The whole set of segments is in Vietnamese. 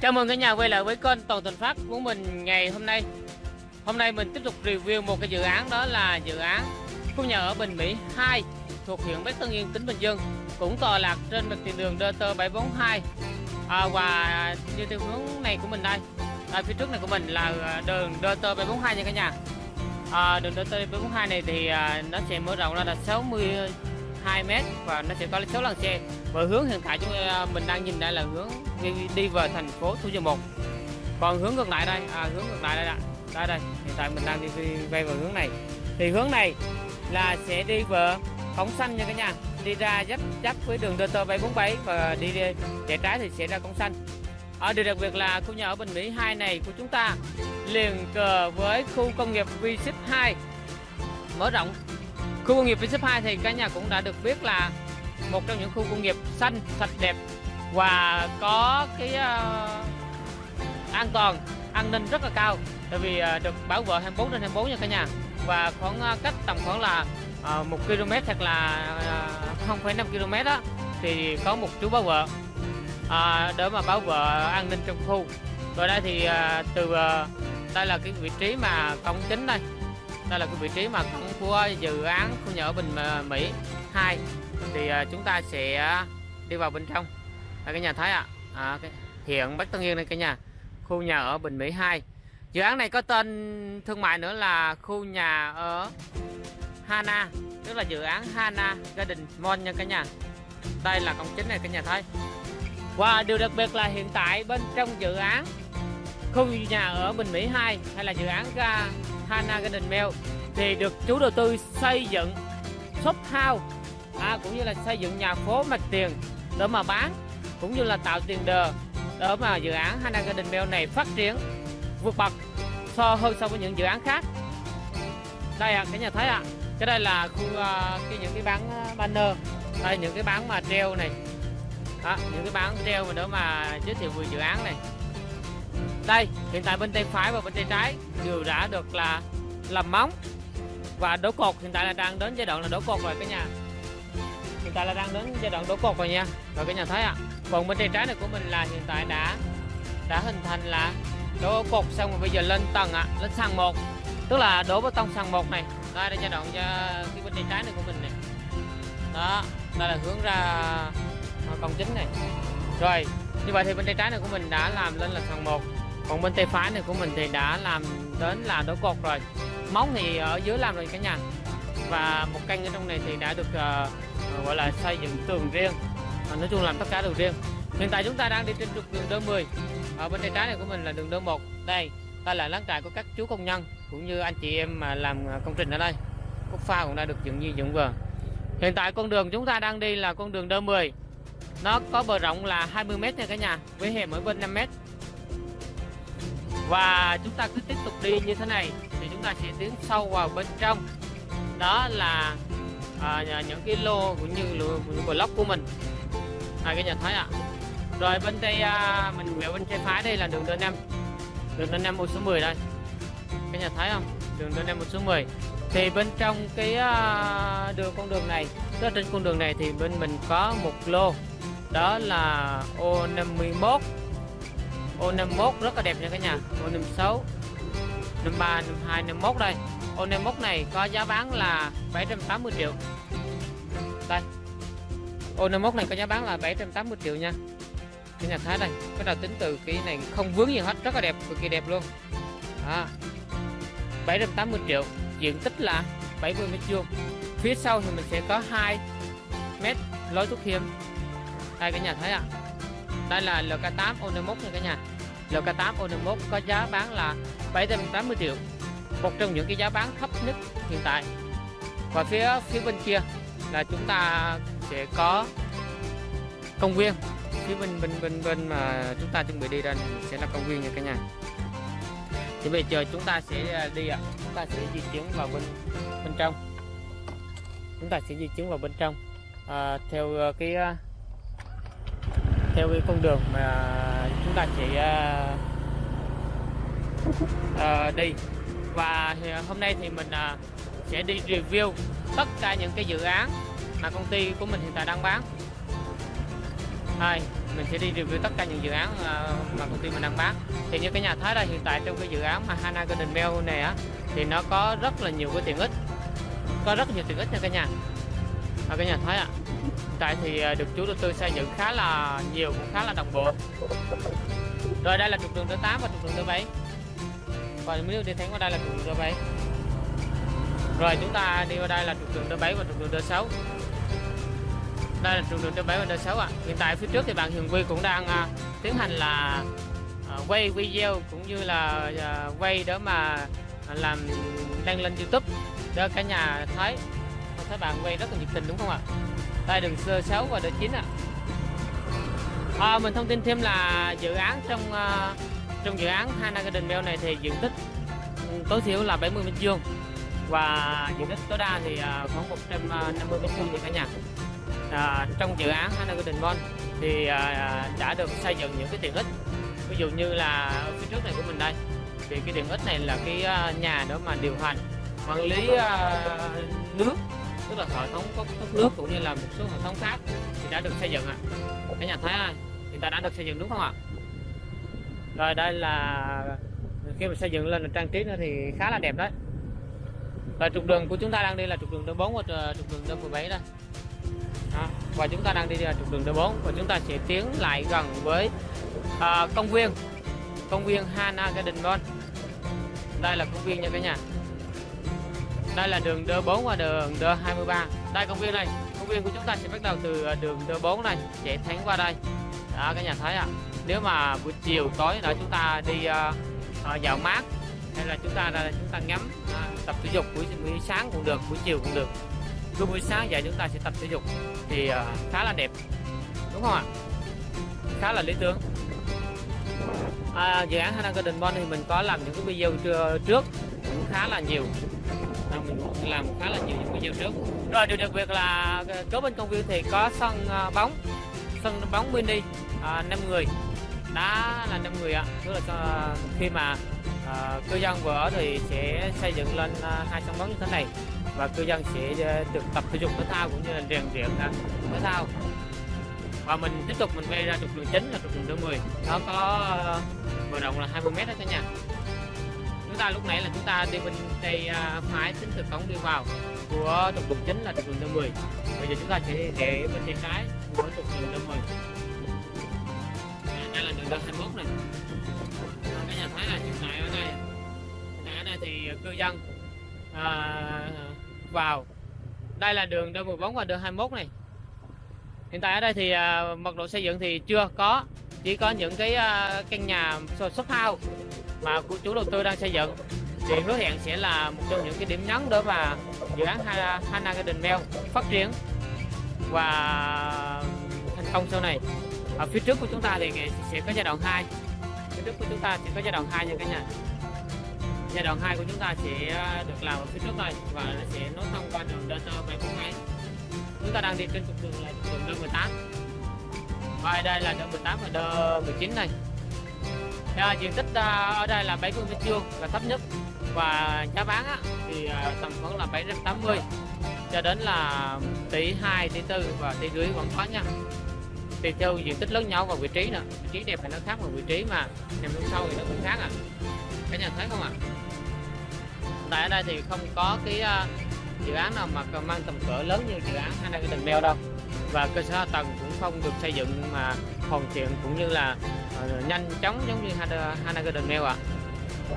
Chào mừng cả nhà quay lại với kênh Toàn Thành Phát của mình ngày hôm nay. Hôm nay mình tiếp tục review một cái dự án đó là dự án khu nhà ở Bình Mỹ 2 thuộc huyện Bắc Tân Yên, tỉnh Bình Dương cũng tọa lạc trên mặt tiền đường DT 742 à, và như theo hướng này của mình đây à, phía trước này của mình là à, đường DT 742 nha cả nhà. À, đường DT 742 này thì à, nó sẽ mở rộng ra là 62 m và nó sẽ có 6 làn xe. Và hướng hiện tại chúng à, mình đang nhìn đây là hướng đi, đi về thành phố Thủ Dầu Một. Còn hướng ngược lại đây à, hướng ngược lại đây ạ. Đây đây hiện tại mình đang đi, đi về hướng này. Thì hướng này là sẽ đi về cổng xanh nha cả nhà. Đi ra giáp giáp với đường DT 747 và đi, đi trái thì sẽ ra cổng xanh. Ở điều đặc biệt là khu nhà ở Bình Mỹ 2 này của chúng ta liền cờ với khu công nghiệp V-Ship 2 mở rộng khu công nghiệp V-Ship 2 thì cả nhà cũng đã được biết là một trong những khu công nghiệp xanh sạch đẹp và có cái uh, an toàn an ninh rất là cao. Tại vì uh, được bảo vệ 24 trên 24 nha cả nhà. Và khoảng uh, cách tầm khoảng là uh, 1 km hoặc là uh, 0,5 km đó thì có một chú bảo vệ. Uh, để mà bảo vệ an ninh trong khu. Rồi đây thì uh, từ uh, đây là cái vị trí mà cổng chính đây. Đây là cái vị trí mà cổng của dự án khu nhà ở Bình Mỹ 2 thì uh, chúng ta sẽ đi vào bên trong đây cái nhà thấy ạ. À. à, cái hiện Bắc Tân Yên đây cả nhà khu nhà ở Bình Mỹ 2 dự án này có tên thương mại nữa là khu nhà ở Hana tức là dự án Hana Garden Mall nha cả nhà. Đây là công chính này cả nhà thấy và điều đặc biệt là hiện tại bên trong dự án khu nhà ở Bình Mỹ 2 hay là dự án Hana Garden Mall thì được chủ đầu tư xây dựng shop house à, cũng như là xây dựng nhà phố mặt tiền để mà bán cũng như là tạo tiền đề để mà dự án Hana Garden Mall này phát triển vượt bậc so hơn so với những dự án khác. Đây à, cả nhà thấy ạ. À, cái đây là khu uh, cái những cái bán à, banner đây những cái bán mà treo này. Đó, những cái bán treo mà để mà giới thiệu về dự án này. Đây hiện tại bên tay phải và bên tay trái đều đã được là làm móng và đổ cột hiện tại là đang đến giai đoạn là đổ cột rồi cả nhà tại là đang đến giai đoạn đổ cột rồi nha. Rồi cả nhà thấy ạ à. còn bên tay trái này của mình là hiện tại đã đã hình thành là đổ cột xong rồi bây giờ lên tầng ạ à, lên sàn một. Tức là đổ bê tông sàn một này đây là giai đoạn cho cái bên tay trái này của mình này đó đây là hướng ra công chính này. Rồi như vậy thì bên tay trái này của mình đã làm lên là sàn một còn bên tay phải này của mình thì đã làm đến là đổ cột rồi. Móng thì ở dưới làm rồi cả nhà. Và một căn ở trong này thì đã được uh, Ờ, gọi là xây dựng tường riêng. À, nói chung làm tất cả đều riêng. Hiện tại chúng ta đang đi trên trục đường đơn 10 ở bên tay trái này của mình là đường đơn 1 đây đây là lán trại của các chú công nhân cũng như anh chị em mà làm à, công trình ở đây. Cốc pha cũng đã được dựng như dựng vừa. Hiện tại con đường chúng ta đang đi là con đường đơn 10 nó có bờ rộng là 20m nha cả nhà với hẻm ở bên 5m và chúng ta cứ tiếp tục đi như thế này thì chúng ta sẽ tiến sâu vào bên trong. Đó là à, những cái lô cũng như những block của mình. Hai cái nhà thấy ạ. À. rồi bên tay à, mình quẹo bên tay phải đây là đường d 5 đường d 5 một số 10 đây. Cái nhà thấy không? Đường d 5 một số 10 thì bên trong cái à, đường con đường này tức trên con đường này thì bên mình có một lô. Đó là ô 51 ô 51 rất là đẹp nha cả nhà. Ô 56 53 52 51 đây. Ô 51 này có giá bán là 780 triệu. Đây. Ô 51 này có giá bán là 780 triệu nha. Cái nhà thái đây cái nào tính từ cái này không vướng gì hết rất là đẹp cực kỳ đẹp luôn. À, 780 triệu diện tích là 70 mét vuông. Phía sau thì mình sẽ có 2 mét lối thoát hiểm. Đây cái nhà thấy ạ. À. đây là LK8 O51 nha cả nhà. LK8 O51 có giá bán là 780 triệu. Một trong những cái giá bán thấp nhất hiện tại. Và phía phía bên kia là chúng ta sẽ có công viên. Phía bên bên bên bên mà chúng ta chuẩn bị đi ra sẽ là công viên nha cả nhà. Thì bây giờ chúng ta sẽ à, đi ạ. À. chúng ta sẽ di chuyển vào bên bên trong. Chúng ta sẽ di chuyển vào bên trong. À, theo à, cái à, theo cái con đường mà chúng ta sẽ uh, uh, đi. Và hôm nay thì mình uh, sẽ đi review tất cả những cái dự án mà công ty của mình hiện tại đang bán. Hai mình sẽ đi review tất cả những dự án ờ, mà công ty mình đang bán. Thì như cái nhà thấy đây hiện tại trong cái dự án mà Hana Garden Bell này á thì nó có rất là nhiều cái tiện ích. Có rất nhiều tiện ích nha cả nhà. À, cái nhà thấy ạ tại thì à, được chủ đầu tư xây dựng khá là nhiều cũng khá là đồng bộ. Rồi đây là trục đường thứ 8 và trục đường thứ 7 và nếu đi thẳng qua đây là trục đường thứ 7 rồi chúng ta đi qua đây là trục đường thứ 7 và trục đường thứ 6 đây là trục đường thứ 7 và thứ 6 ạ. À. hiện tại phía trước thì bạn Hiền Quy cũng đang uh, tiến hành là uh, quay video cũng như là uh, quay để mà làm đăng lên YouTube để cả nhà thấy. Thấy bạn quay rất là nhiệt tình đúng không ạ? Đây đường sơ 6 và đường 9 ạ. À. à, mình thông tin thêm là dự án trong uh, trong dự án Hana Garden Bell này thì diện tích ừ, tối thiểu là 70 mét vuông. Và diện tích tối đa thì uh, khoảng 150 ờ, mét vuông thì cả nhà. À, trong dự án Hana Garden Bell thì à, đã được xây dựng những cái tiện ích. Ví dụ như là phía trước này của mình đây thì cái tiện ích này là cái à, nhà đó mà điều hành quản lý à, nước tức là hệ thống có thoát nước cũng như là một số hệ thống khác thì đã được xây dựng ạ. À. cái nhà thấy ơi thì ta đã được xây dựng đúng không ạ? Rồi đây là khi mà xây dựng lên là trang trí nữa thì khá là đẹp đấy. Và trục đường của chúng ta đang đi là trục đường D4 và ờ, trục đường D17 đây. Đó. và chúng ta đang đi là trục đường D4 và chúng ta sẽ tiến lại gần với uh, công viên công viên Hana Garden Mall. Đây là công viên nha cả nhà đây là đường D4 và đường D23 đây công viên này công viên của chúng ta sẽ bắt đầu từ à, đường D4 này chạy thẳng qua đây. Đó các nhà thấy ạ. À. nếu mà buổi chiều tối nữa chúng ta đi uh, dạo mát hay là chúng ta là chúng ta ngắm uh, tập thể dục buổi, buổi sáng cũng được buổi chiều cũng được. Cứ buổi sáng dậy chúng ta sẽ tập thể dục thì uh, khá là đẹp. Đúng không ạ? Khá là lý tưởng. À, dự án Hana Garden Bond thì mình có làm những cái video trước cũng khá là nhiều mình làm khá là nhiều những video trước. Rồi điều đặc biệt là ờ, kế bên công viên thì có sân ờ, bóng sân bóng mini ờ, à, 5 người. Đá là 5 người ạ. Tức là khi mà à, cư dân vừa ở thì sẽ xây dựng lên hai sân bóng như thế này. Và cư dân sẽ được tập thể dục thể thao cũng như là rèn luyện thể thao. Và mình tiếp tục mình quay ra trục đường chính là trục đường thứ 10 nó có bờ rộng là 20 mét đó cả nhà chúng ta lúc nãy là chúng ta đi bên tay ờ, à, phải tính từ cổng đi vào của trục đường chính là trục đường 10. bây giờ chúng ta sẽ để bên tay trái của trục đường 10. đây là đường 21 này Các nhà thấy là hiện tại ở đây ở đây thì cư dân à, vào đây là đường D14 và D21 này hiện tại ở đây thì à, mật độ xây dựng thì chưa có chỉ có những cái à, căn nhà shop house mà của chủ đầu tư đang xây dựng, thì hứa hẹn sẽ là một trong những cái điểm nhấn để mà dự án Hana Garden Mel phát triển và thành công sau này. Ở phía trước của chúng ta thì sẽ có giai đoạn 2 phía trước của chúng ta sẽ có giai đoạn 2 nha cả nhà. Giai đoạn 2 của chúng ta sẽ ờ, được làm ở phía trước này và nó sẽ nối thông qua đường Delta 742 chúng ta đang đi trên trục đường là đường D18 và đây là D18 và D19 này à, diện tích à, ở đây là 70 mét vuông là thấp nhất. Và giá bán á, thì à, tầm khoảng là 780 cho đến là tỷ 2 tỷ 4 và tỷ rưỡi vẫn có nha. Tùy theo diện tích lớn nhau và vị trí nữa. Vị trí đẹp thì nó khác mà vị trí mà nằm bên sau thì nó cũng khác à. Cả nhà thấy không ạ? À? tại ở đây thì không có cái uh, dự án nào mà mang tầm cỡ lớn như dự án Hana Garden mèo đâu. Và cơ sở hạ tầng không được xây dựng mà hoàn thiện cũng như là uh, nhanh chóng giống như Hana, Garden Mail ạ. À.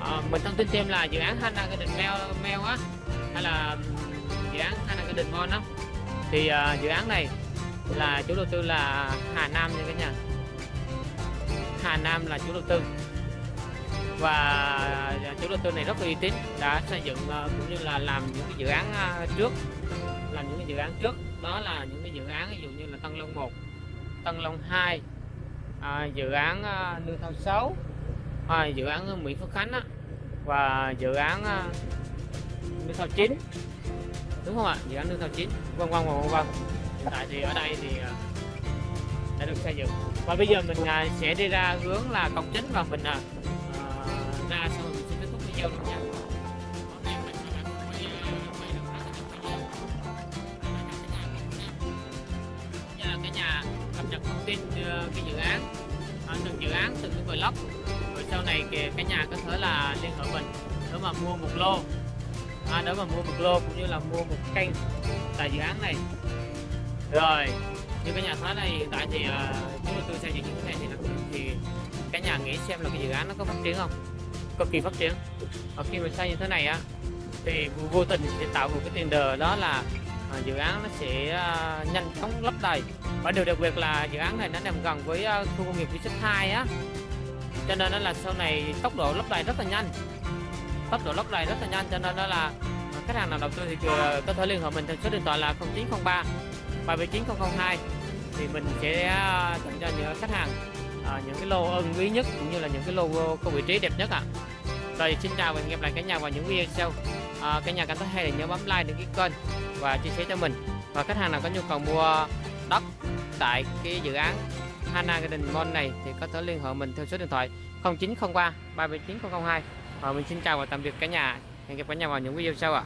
à, mình thông tin thêm là dự án Hana Garden Mail, Mail á hay là dự án Hana Garden Mall á, thì uh, dự án này là chủ đầu tư là Hà Nam nha cả nhà. Hà Nam là chủ đầu tư. Và chủ đầu tư này rất là uy tín đã xây dựng cũng như là làm những cái dự án trước là những cái dự án trước. Đó là những cái dự án ví dụ như là Tân Long 1 Tân Long 2 à, dự án à, Nương Thao 6 à, dự án Mỹ Phước Khánh á, và dự án à, Nương Thao 9 đúng không ạ? Dự án Nương Thao 9 vân vân vân vân hiện tại thì ở đây thì à, đã được xây dựng. Và bây giờ mình à, sẽ đi ra hướng là cổng chính và mình à, ra xong rồi mình sẽ kết thúc video luôn nha. Từng cái dự án à, từng dự án từng cái block rồi sau này kìa cả nhà có thể là liên hệ mình để mà mua một lô. À, để mà mua một lô cũng như là mua một kênh tại dự án này. Rồi như cả nhà thấy này hiện tại thì uh, chúng tôi xây dựng như thế này thì là- thì cả nhà nghĩ xem là cái dự án nó có phát triển không? Cực kỳ phát triển. Và khi mà xây như thế này á thì vô- vô tình sẽ tạo một cái tiền đề đó là à, dự án nó sẽ à, nhanh chóng lấp đầy. Và điều đặc biệt là dự án này nó nằm gần với à, khu công nghiệp V 2 á. Cho nên nó là sau này tốc độ lấp đầy rất là nhanh. Tốc độ lấp đầy rất là nhanh cho nên đó là khách hàng nào đầu tư thì à, có thể liên hệ mình theo số điện thoại là 0903 379 thì mình sẽ à, tặng cho những khách hàng à, những cái lô ưng quý nhất cũng như là những cái lô có vị trí đẹp nhất ạ. Rồi xin chào và hẹn gặp lại cả nhà vào những video sau. Ờ, à, cả nhà cảm thấy hay thì nhớ bấm like đăng ký kênh và chia sẻ cho mình. Và khách hàng nào có nhu cầu mua đất tại cái dự án Hana Garden Mall này thì có thể liên hệ mình theo số điện thoại 0903 379 002 và mình xin chào và tạm biệt cả nhà. Hẹn gặp cả nhà vào những video sau ạ.